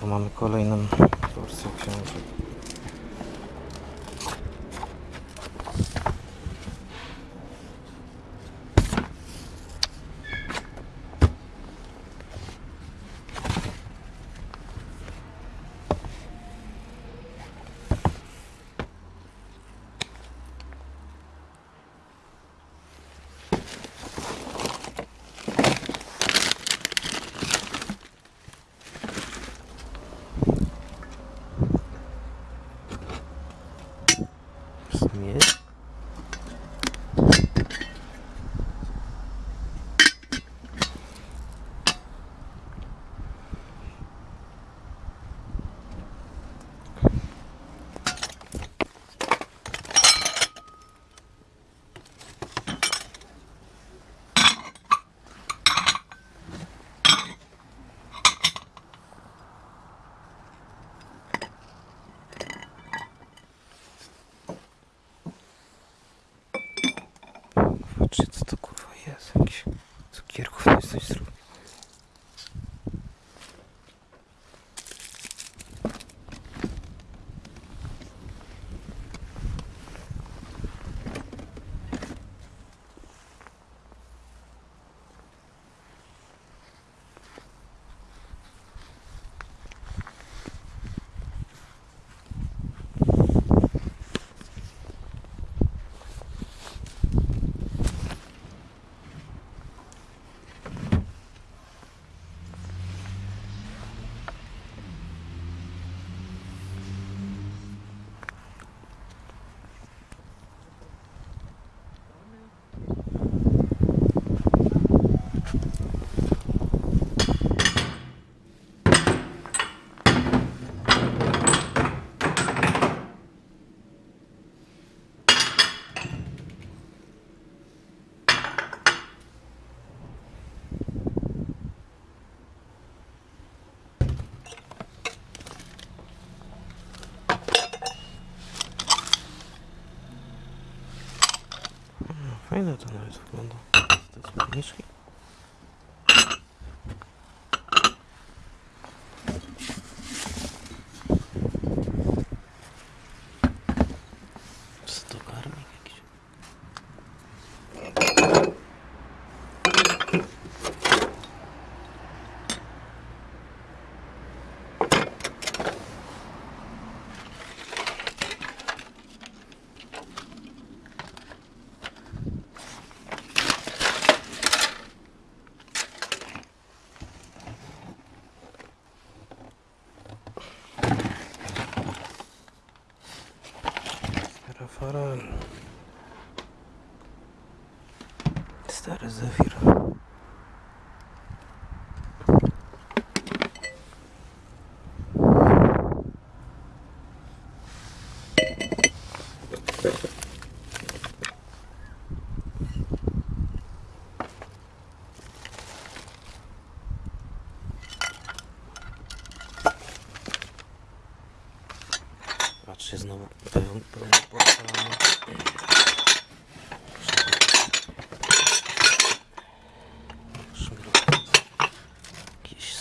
Znowu mamy kolejną porcję książek. Snip. Fajne to nawet wygląda. To jest ładniejsze. Stary Zefir. Patrzcie znowu pełen, pełen porcelany. Szmiluk. Jakiś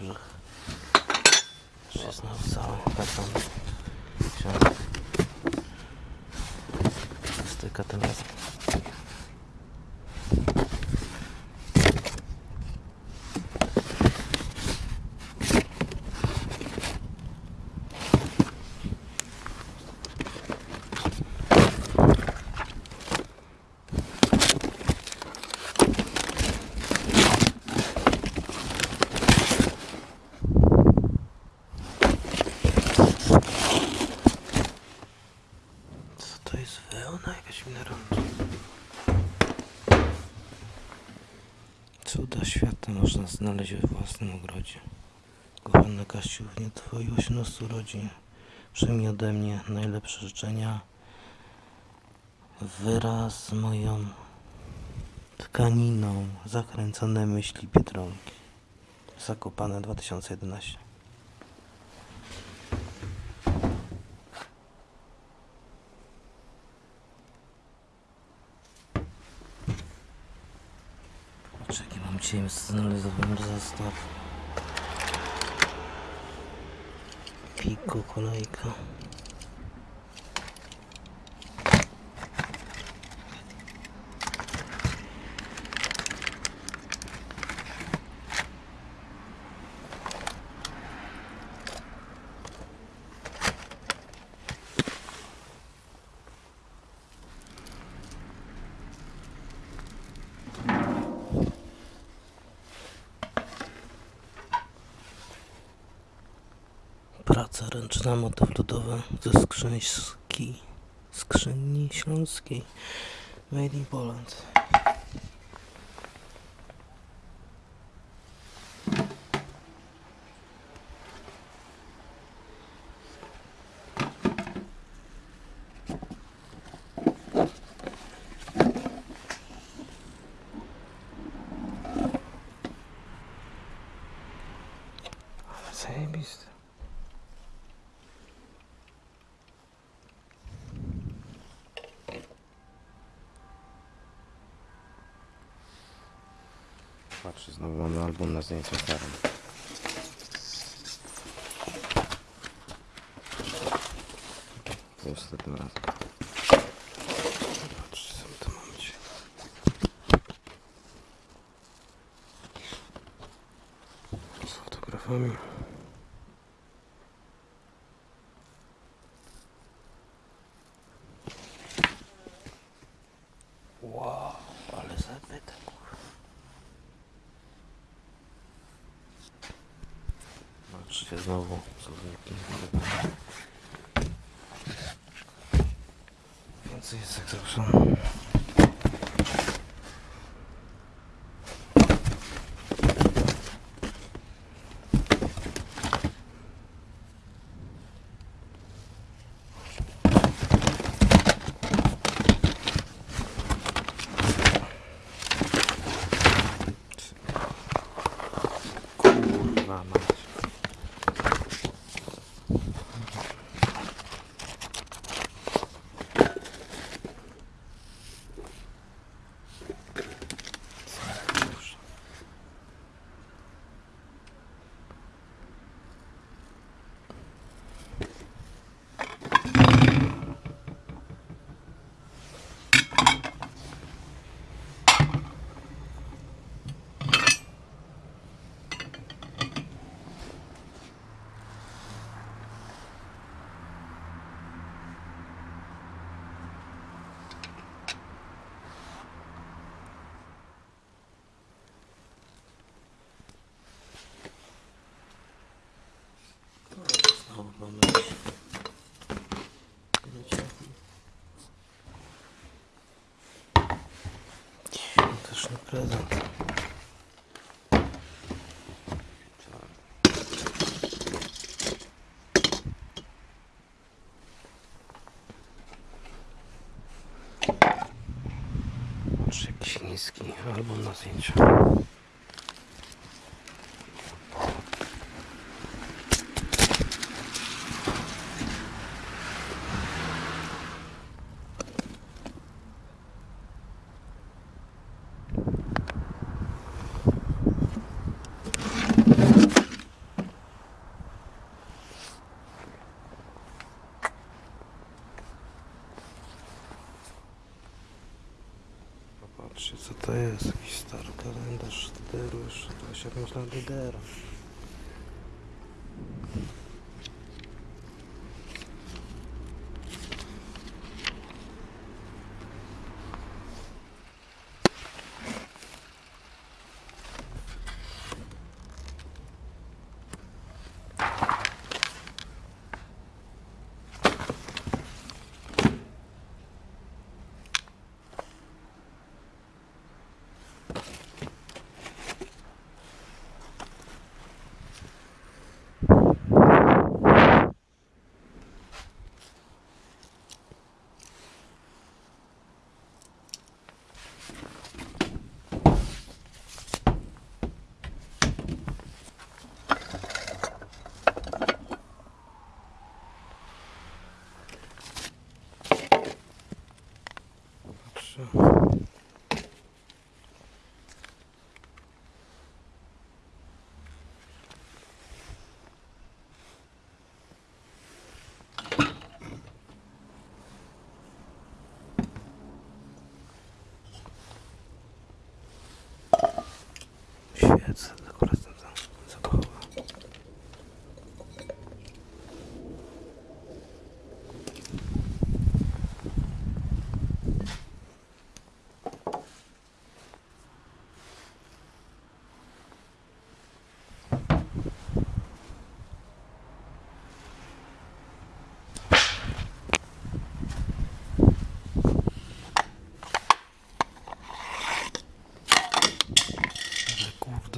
Wałbrzych. Patrzcie znowu Cuda świata można znaleźć we własnym ogrodzie. Kochany Kasiu, w dniu Twoich 18 urodzin przyjmij ode mnie najlepsze życzenia wraz z moją tkaniną zakręcone myśli Biedronki. Zakopane 2011. James Zenalizowym zestaw Pico kolejka Praca ręczna, motyw ludowy ze skrzyński, skrzyni śląskiej. Made in Poland. Zajebiste. Patrz, znowu mamy album na zdjęcia starym. Neyse, saksı olsun. Prezent. Patrz, jakiś niski album na zdjęciu. Popatrzcie co to jest, jakiś stary kalendarz jeszcze, 25 lat DDR.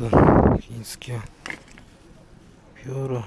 масло финские пюро